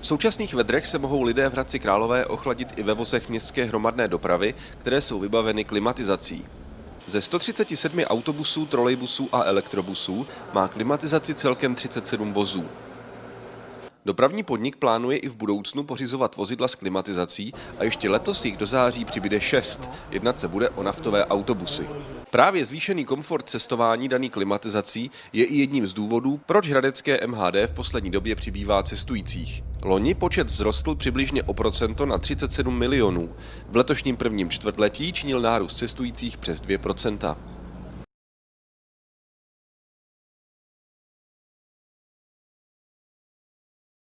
V současných vedrech se mohou lidé v Hradci Králové ochladit i ve vozech městské hromadné dopravy, které jsou vybaveny klimatizací. Ze 137 autobusů, trolejbusů a elektrobusů má klimatizaci celkem 37 vozů. Dopravní podnik plánuje i v budoucnu pořizovat vozidla s klimatizací a ještě letos jich do září přibyde šest. Jednat se bude o naftové autobusy. Právě zvýšený komfort cestování daný klimatizací je i jedním z důvodů, proč hradecké MHD v poslední době přibývá cestujících. Loni počet vzrostl přibližně o procento na 37 milionů. V letošním prvním čtvrtletí činil nárůst cestujících přes 2 procenta.